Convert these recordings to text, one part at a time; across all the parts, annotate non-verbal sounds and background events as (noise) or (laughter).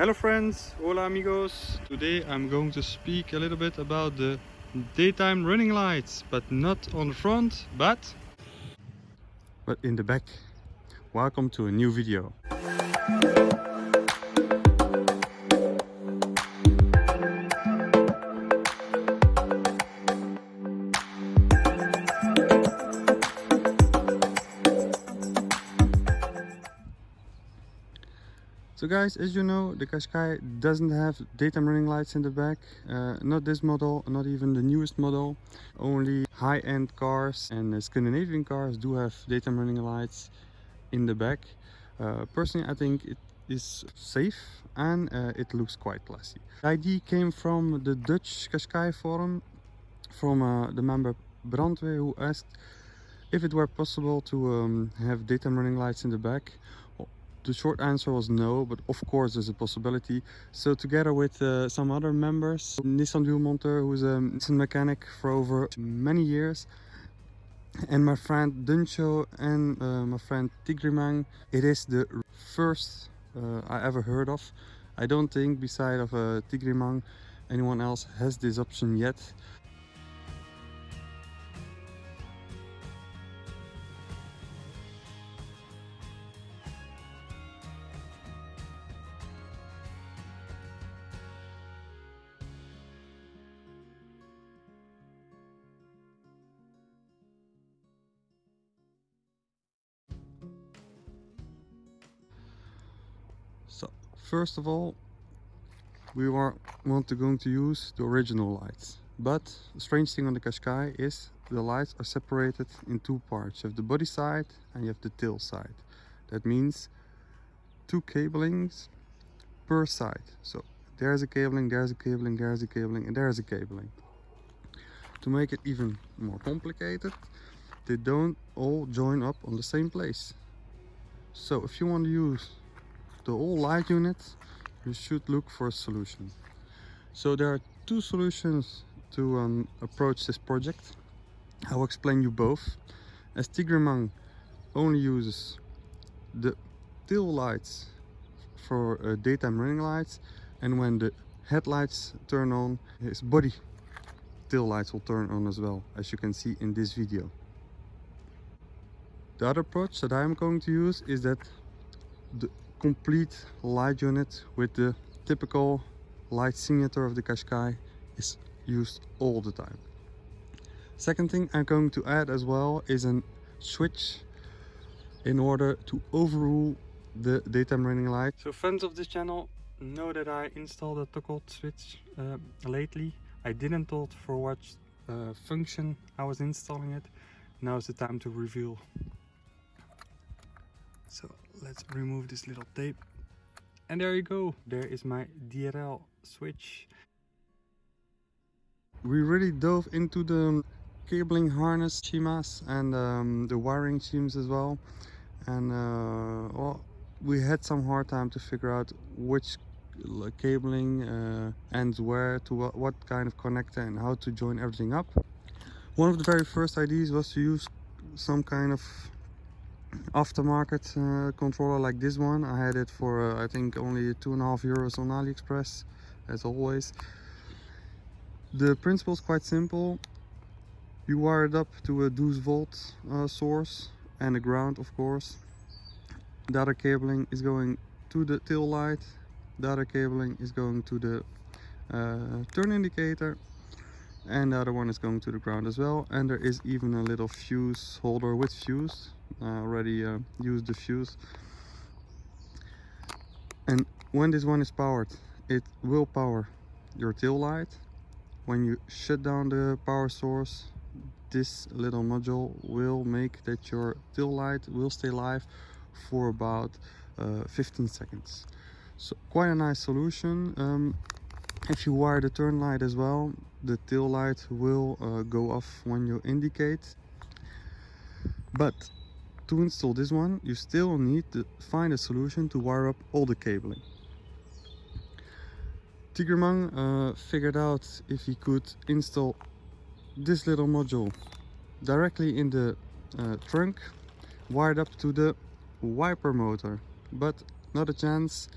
Hello friends, hola amigos. Today I'm going to speak a little bit about the daytime running lights, but not on the front, but but in the back. Welcome to a new video. Guys, as you know, the Qashqai doesn't have daytime running lights in the back. Uh, not this model, not even the newest model. Only high-end cars and Scandinavian cars do have daytime running lights in the back. Uh, personally, I think it is safe and uh, it looks quite classy. The idea came from the Dutch Qashqai forum from uh, the member Brandweer who asked if it were possible to um, have daytime running lights in the back the short answer was no, but of course there's a possibility. So together with uh, some other members, Nissan Duelmonteur, who's a Nissan mechanic for over many years, and my friend Duncho and uh, my friend Tigrimang, it is the first uh, I ever heard of. I don't think beside of uh, Tigrimang anyone else has this option yet. First of all, we are, want to going to use the original lights. But the strange thing on the Qashqai is the lights are separated in two parts. You have the body side and you have the tail side. That means two cablings per side. So there's a cabling, there's a cabling, there's a cabling, and there's a cabling. To make it even more complicated, they don't all join up on the same place. So if you want to use the whole light unit you should look for a solution. So there are two solutions to um, approach this project. I will explain you both. As Tigrimang only uses the tail lights for uh, daytime running lights and when the headlights turn on his body tail lights will turn on as well as you can see in this video. The other approach that I'm going to use is that the complete light unit with the typical light signature of the Qashqai is used all the time. Second thing I'm going to add as well is a switch in order to overrule the daytime running light. So fans of this channel know that I installed a toggle switch uh, lately. I didn't told for what uh, function I was installing it. Now is the time to reveal so let's remove this little tape. And there you go. There is my DRL switch. We really dove into the cabling harness schemas and um, the wiring schemes as well. And uh, well, we had some hard time to figure out which cabling uh, ends where to what, what kind of connector and how to join everything up. One of the very first ideas was to use some kind of aftermarket uh, controller like this one. I had it for uh, i think only two and a half euros on aliexpress as always. The principle is quite simple. You wire it up to a 12 volt uh, source and a ground of course. Other cabling is going to the tail light. Other cabling is going to the uh, turn indicator and the other one is going to the ground as well. And there is even a little fuse holder with fuse. I already uh, used the fuse. And when this one is powered it will power your tail light. When you shut down the power source this little module will make that your tail light will stay live for about uh, 15 seconds. So quite a nice solution. Um, if you wire the turn light as well the tail light will uh, go off when you indicate. But to install this one you still need to find a solution to wire up all the cabling. Tigrimang uh, figured out if he could install this little module directly in the uh, trunk wired up to the wiper motor. But not a chance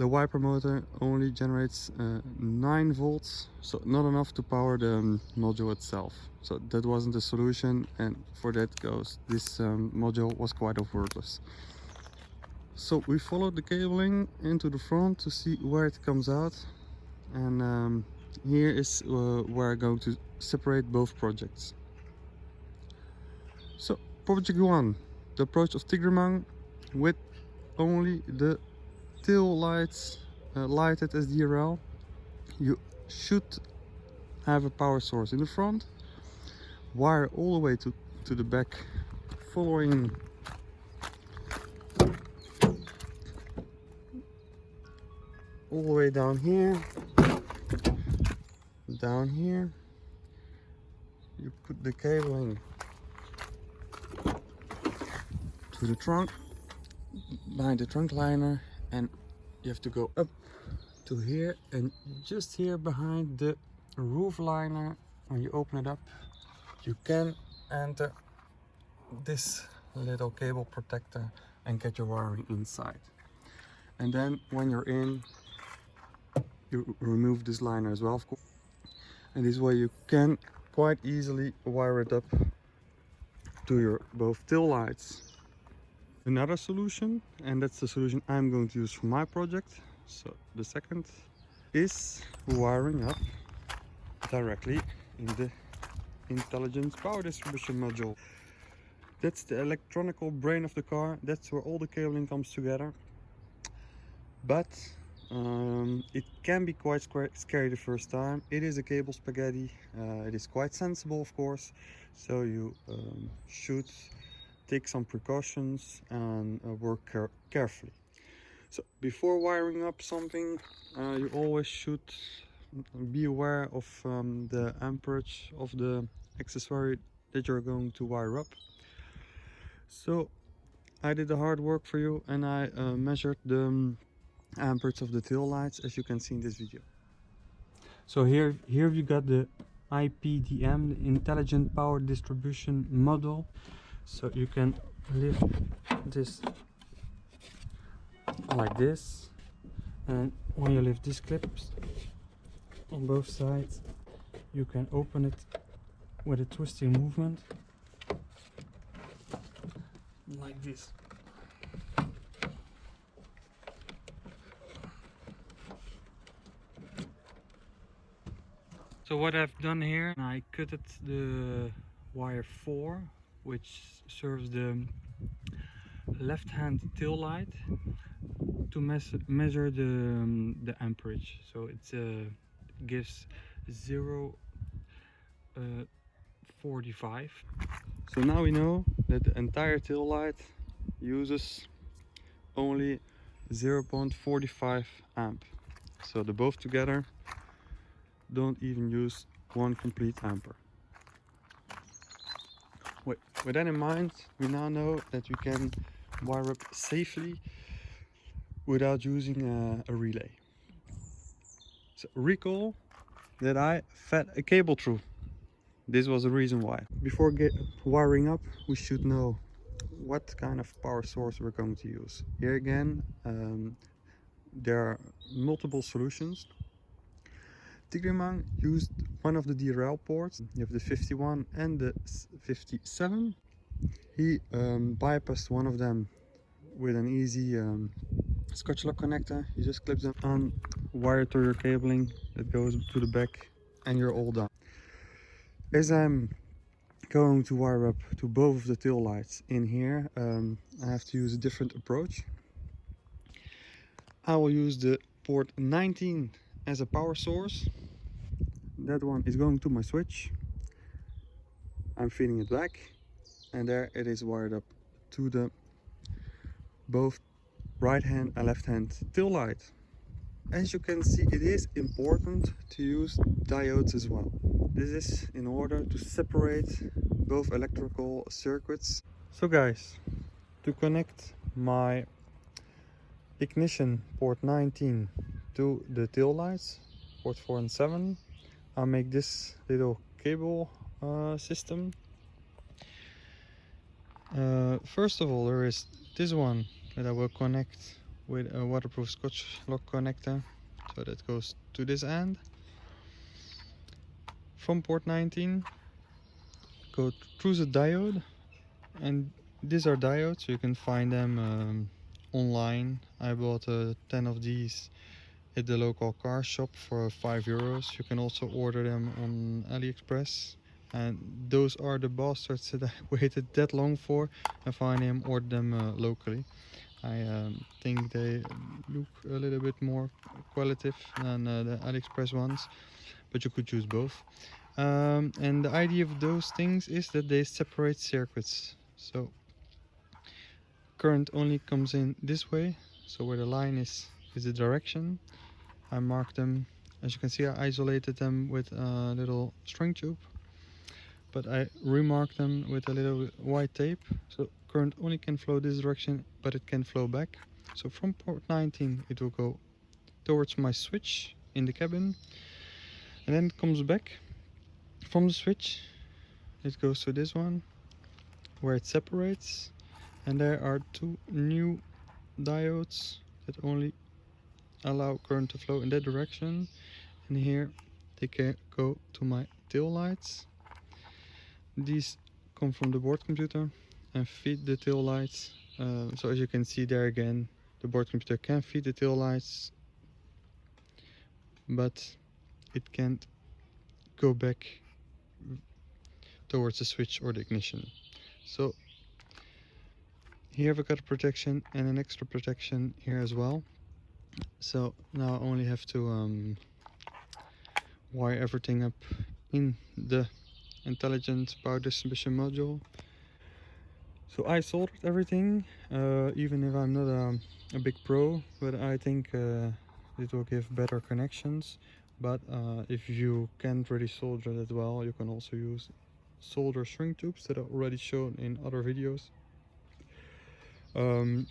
the wiper motor only generates uh, 9 volts so not enough to power the um, module itself. So that wasn't the solution and for that goes this um, module was quite worthless. So we followed the cabling into the front to see where it comes out and um, here is uh, where I'm going to separate both projects. So project 1 the approach of Tigreman with only the tail lights uh, lighted as DRL you should have a power source in the front wire all the way to to the back following all the way down here down here. You put the cabling to the trunk behind the trunk liner you have to go up to here and just here behind the roof liner. When you open it up you can enter this little cable protector and get your wiring inside. And then when you're in you remove this liner as well of course. And this way you can quite easily wire it up to your both tail lights another solution and that's the solution I'm going to use for my project. So the second is wiring up directly in the intelligent power distribution module. That's the electronical brain of the car. That's where all the cabling comes together. But um, it can be quite scary the first time. It is a cable spaghetti. Uh, it is quite sensible of course. So you um, should take some precautions and uh, work care carefully. So before wiring up something, uh, you always should be aware of um, the amperage of the accessory that you're going to wire up. So I did the hard work for you and I uh, measured the um, amperage of the tail lights as you can see in this video. So here, here we got the IPDM, the Intelligent Power Distribution Model so you can lift this like this. And when you lift these clips on both sides you can open it with a twisting movement. Like this. So what I've done here I cut it the wire 4 which serves the left hand tail light to measure the um, the amperage. So it uh, gives 0 uh, 45 so now we know that the entire tail light uses only 0.45 amp. So the both together don't even use one complete ampere with, that in mind, we now know that we can wire up safely without using a, a relay. So recall that I fed a cable through. This was the reason why. Before wiring up, we should know what kind of power source we're going to use. Here again, um, there are multiple solutions Tigreman used one of the DRL ports. You have the 51 and the 57. He um, bypassed one of them with an easy um, scotch lock connector. You just clip them on, wire to your cabling that goes to the back and you're all done. As I'm going to wire up to both of the tail lights in here, um, I have to use a different approach. I will use the port 19 as a power source that one is going to my switch. I'm feeding it back and there it is wired up to the both right hand and left hand tail light. As you can see it is important to use diodes as well. This is in order to separate both electrical circuits. So guys to connect my ignition port 19 to the tail lights port 4 and 7 I'll make this little cable uh, system. Uh, first of all there is this one that I will connect with a waterproof scotch lock connector so that goes to this end. From port 19 go through the diode and these are diodes you can find them um, online. I bought uh, 10 of these the local car shop for 5 euros. You can also order them on AliExpress. And those are the bastards (laughs) that I waited that long for. Finally I ordered them uh, locally. I um, think they look a little bit more qualitative than uh, the AliExpress ones but you could choose both. Um, and the idea of those things is that they separate circuits. So current only comes in this way. So where the line is is the direction I marked them. As you can see I isolated them with a little string tube but I remarked them with a little white tape. So current only can flow this direction but it can flow back. So from port 19 it will go towards my switch in the cabin and then it comes back. From the switch it goes to this one where it separates and there are two new diodes that only allow current to flow in that direction. And here they can go to my tail lights. These come from the board computer and feed the tail lights. Uh, so as you can see there again the board computer can feed the tail lights but it can't go back towards the switch or the ignition. So here we got a protection and an extra protection here as well so now I only have to um, wire everything up in the intelligent power distribution module. So I soldered everything uh, even if I'm not a, a, big pro but I think uh, it will give better connections. But uh, if you can't really solder that well you can also use solder string tubes that are already shown in other videos. Um,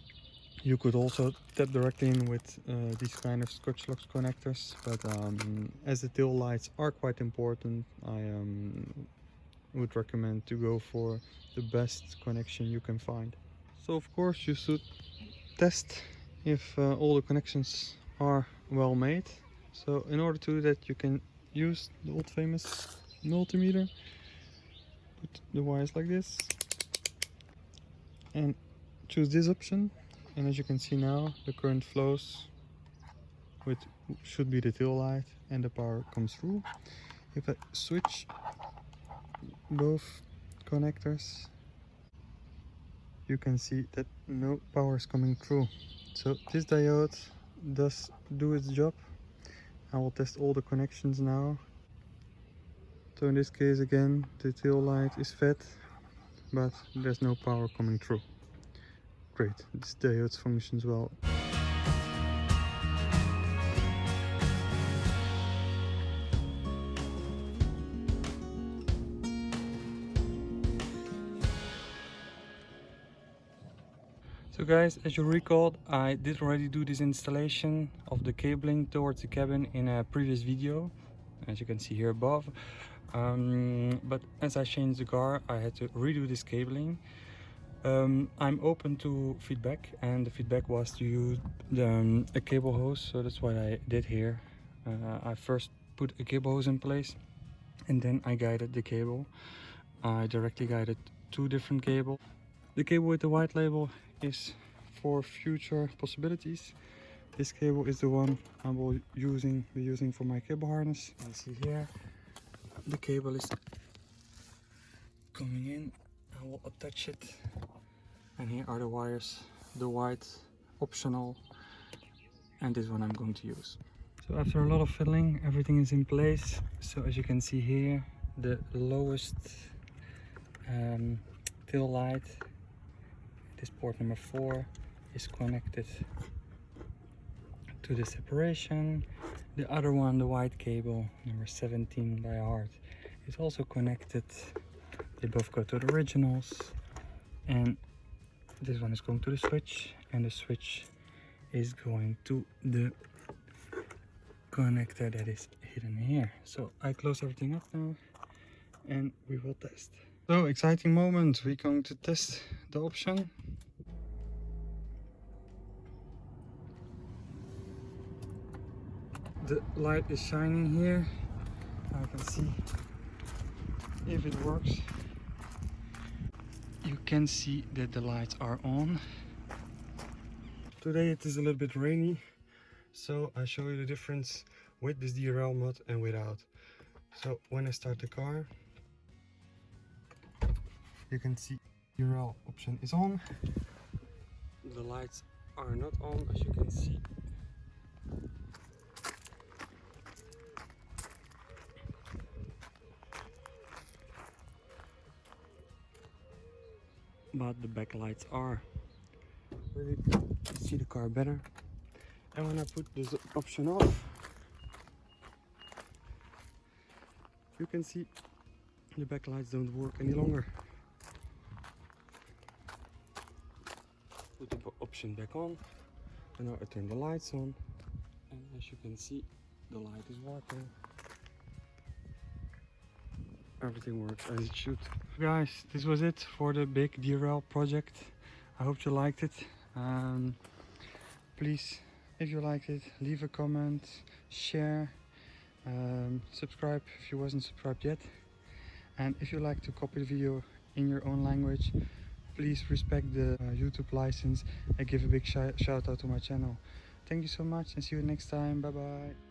you could also tap directly in with uh, these kind of scotch locks connectors but um, as the tail lights are quite important I um, would recommend to go for the best connection you can find. So of course you should test if uh, all the connections are well made. So in order to do that you can use the old famous multimeter put the wires like this and choose this option and as you can see now the current flows which should be the tail light and the power comes through. If I switch both connectors you can see that no power is coming through. So this diode does do its job. I will test all the connections now. So in this case again the tail light is fed but there's no power coming through great this diode functions well So guys, as you recalled, I did already do this installation of the cabling towards the cabin in a previous video, as you can see here above. Um, but as I changed the car, I had to redo this cabling. Um, I'm open to feedback and the feedback was to use um, a cable hose, so that's what I did here. Uh, I first put a cable hose in place and then I guided the cable. I directly guided two different cables. The cable with the white label is for future possibilities. This cable is the one I will using be using for my cable harness. You see here the cable is coming in. I will attach it and here are the wires the white optional and this one I'm going to use. So after a lot of fiddling everything is in place. So as you can see here the lowest um, tail light this port number 4 is connected to the separation the other one the white cable number 17 by heart is also connected they both go to the originals. And this one is going to the switch. And the switch is going to the connector that is hidden here. So i close everything up now. And we will test. So exciting moment. We're going to test the option. The light is shining here. I can see if it works. You can see that the lights are on. Today it is a little bit rainy, so I show you the difference with this DRL mod and without. So when I start the car, you can see DRL option is on. The lights are not on as you can see. But the backlights are really see the car better. And when I put this option off, you can see the backlights don't work any longer. Put the option back on, and now I turn the lights on, and as you can see, the light is working. Everything works as it should. Guys, this was it for the big DRL project. I hope you liked it. Um, please, if you liked it, leave a comment, share, um, subscribe if you wasn't subscribed yet. And if you like to copy the video in your own language, please respect the uh, YouTube license and give a big shi- shout out to my channel. Thank you so much and see you next time. Bye bye.